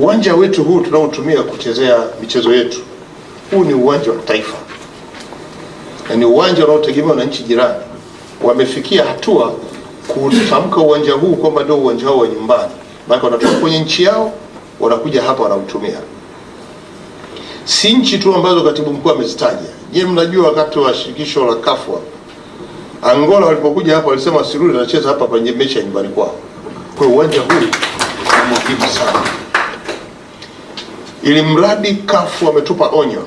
Uwanja wetu huu tunaotumia kuchezea michezo yetu, huu ni uwanja wa taifa na ni uwanja unaotegemewa na nchi jirani. Wamefikia hatua kutamka uwanja huu kwamba ndio uwanja wao wa nyumbani, maana wanatoka kwenye nchi yao wanakuja hapa wanautumia. Si nchi tu ambazo katibu mkuu amezitaja. Je, mnajua wakati wa shirikisho la kafwa Angola walipokuja hapa walisema sirudi anacheza hapa kwenye mechi ya nyumbani kwao. Kwa uwanja huu ni muhimu sana, ili mradi kafu wametupa onyo,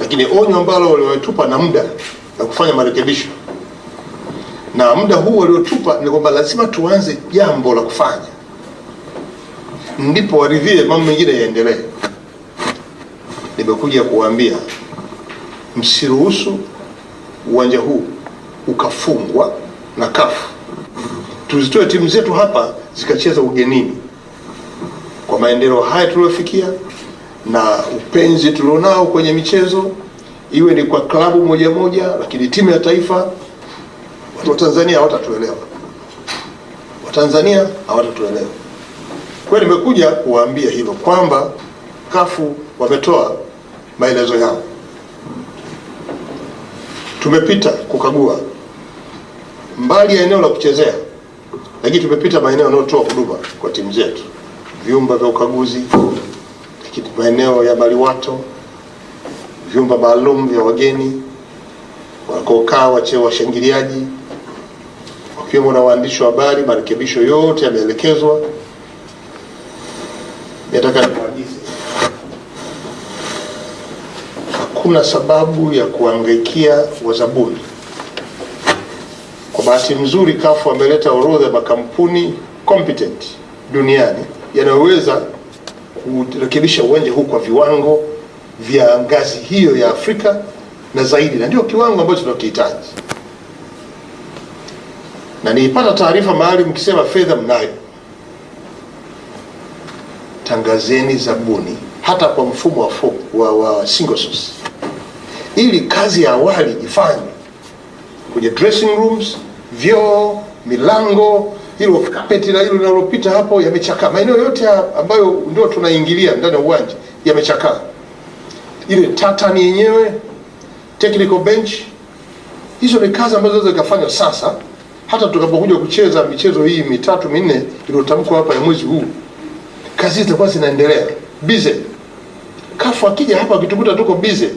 lakini onyo ambalo wametupa na muda na kufanya marekebisho, na muda huu waliotupa ni kwamba lazima tuanze jambo la kufanya, ndipo waridhie mambo mengine yaendelee. Nimekuja kuwaambia msiruhusu uwanja huu ukafungwa na kafu tuzitoe timu zetu hapa zikacheza ugenini. Kwa maendeleo haya tuliyofikia na upenzi tulionao kwenye michezo, iwe ni kwa klabu moja moja, lakini timu ya taifa, watu wa Tanzania hawatatuelewa, Watanzania hawatatuelewa. Kwa hiyo nimekuja kuwaambia hilo kwamba kafu wametoa maelezo yao, tumepita kukagua. Mbali ya eneo la kuchezea lakini tumepita maeneo yanayotoa huduma kwa timu zetu, vyumba vya ukaguzi, lakini maeneo ya maliwato, vyumba maalum vya wageni wakokaa washangiliaji, wakiwemo na waandishi wa habari. Marekebisho yote yameelekezwa. Nataka niwaagize, hakuna sababu ya kuangaikia wazabuni kwa bahati nzuri kafu ameleta orodha ya makampuni competent duniani yanayoweza kurekebisha uwanja huu kwa viwango vya ngazi hiyo ya Afrika na zaidi, na ndio kiwango ambacho tunakihitaji. Na nilipata taarifa mahali mkisema fedha mnayo, tangazeni zabuni hata kwa mfumo wa, fo, wa, wa single source ili kazi ya awali ifanywe kwenye dressing rooms vyoo, milango, hilo kapeti na hilo linalopita hapo yamechakaa. Maeneo yote ambayo ndio tunaingilia ndani ya uwanja yamechakaa. Ile tatani yenyewe, technical bench, hizo ni kazi ambazo zinaweza kufanywa sasa, hata tutakapokuja kucheza michezo hii mitatu minne iliyotamkwa hapa ya mwezi huu, kazi zitakuwa zinaendelea bize. Kafu akija hapa akitukuta tuko bize,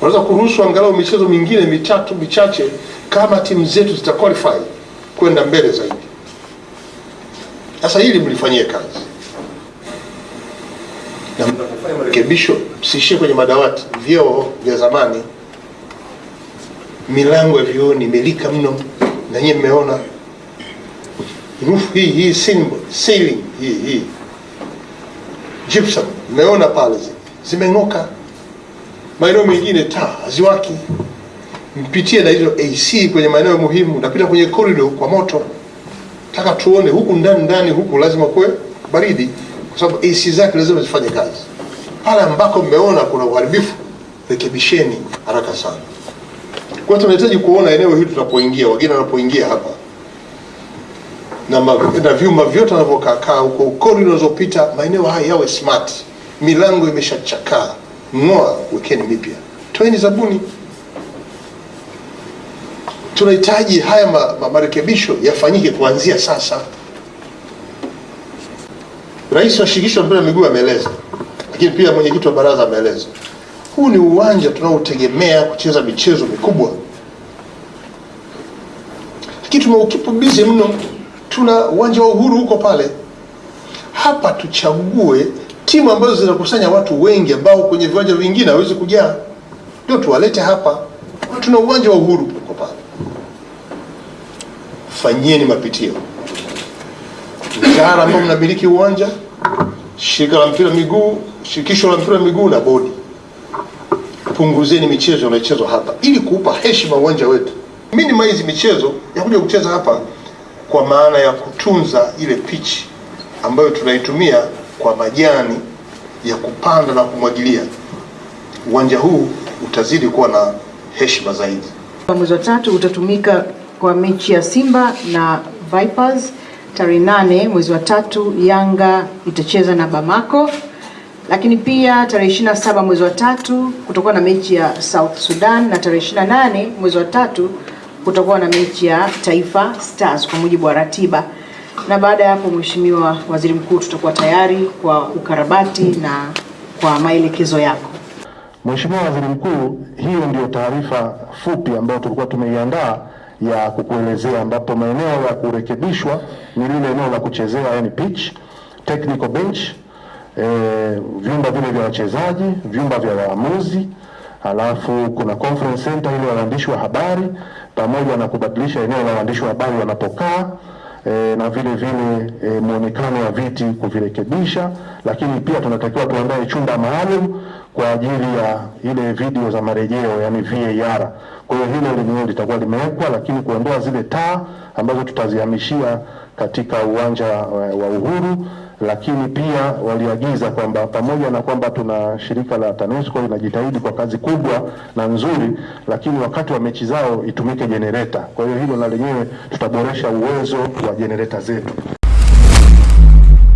wanaweza kuruhusu angalau michezo mingine mitatu michache kama timu zetu zita qualify kwenda mbele zaidi. Sasa hili mlifanyie kazi na mnapofanya marekebisho, msiishie kwenye madawati. Vyoo vya zamani, milango ya vyooni imelika mno, na nyinyi mmeona roof hii hii ceiling hii hii gypsum, mmeona pale zimeng'oka. Maeneo mengine taa haziwaki mpitie na hizo AC kwenye maeneo muhimu, napita kwenye corridor kwa moto. Taka tuone huku ndani ndani huku lazima kuwe baridi, kwa sababu AC zake lazima zifanye kazi. Pale ambako mmeona kuna uharibifu, rekebisheni haraka sana. Kwa hiyo tunahitaji kuona eneo hili tunapoingia, wageni wanapoingia hapa na, na vyuma vyote wanavyokaa huko, corridor unazopita, maeneo haya yawe smart. Milango imeshachakaa, ng'oa, wekeni mipya, toeni zabuni tunahitaji haya ma, ma, marekebisho yafanyike kuanzia sasa. Rais wa shirikisho la mpira wa miguu ameeleza, lakini pia mwenyekiti wa baraza ameeleza, huu ni uwanja tunaotegemea kucheza michezo mikubwa, lakini tumeukipubizi mno. Tuna uwanja wa Uhuru huko pale, hapa tuchague timu ambazo zinakusanya watu wengi ambao kwenye viwanja vingine hawezi kujaa, ndio tuwalete hapa. Tuna uwanja wa Uhuru huko pale Fanyieni mapitio, wizara ambao mnamiliki uwanja, shirika la mpira miguu, shirikisho la mpira miguu na bodi, punguzeni michezo inayochezwa hapa ili kuupa heshima uwanja wetu. Minimize michezo ya kuja kucheza hapa, kwa maana ya kutunza ile pichi ambayo tunaitumia kwa majani ya kupanda na kumwagilia. Uwanja huu utazidi kuwa na heshima zaidi. Mwezi wa tatu utatumika kwa mechi ya Simba na Vipers tarehe nane mwezi wa tatu Yanga itacheza na Bamako, lakini pia tarehe 27 mwezi wa tatu kutakuwa na mechi ya South Sudan na tarehe 28 mwezi wa tatu kutakuwa na mechi ya Taifa Stars kwa mujibu wa ratiba. Na baada ya hapo, Mheshimiwa Waziri Mkuu, tutakuwa tayari kwa ukarabati na kwa maelekezo yako. Mheshimiwa Waziri Mkuu, hiyo ndio taarifa fupi ambayo tulikuwa tumeiandaa ya kukuelezea, ambapo maeneo ya kurekebishwa ni lile eneo la kuchezea, yani pitch, technical bench, e, vyumba vile vya wachezaji, vyumba vya waamuzi, alafu kuna conference center ile waandishi wa habari, pamoja na kubadilisha eneo la waandishi wa habari wanapokaa e, na vile vile e, muonekano wa viti kuvirekebisha, lakini pia tunatakiwa tuandae chumba maalum kwa ajili ya ile video za marejeo yani VAR. Kwa hiyo hilo lenyewe litakuwa limewekwa, lakini kuondoa zile taa ambazo tutazihamishia katika uwanja wa Uhuru, lakini pia waliagiza kwamba pamoja na kwamba tuna shirika la TANESCO linajitahidi kwa kazi kubwa na nzuri, lakini wakati wa mechi zao itumike jenereta. Kwa hiyo hilo na lenyewe tutaboresha uwezo wa jenereta zetu.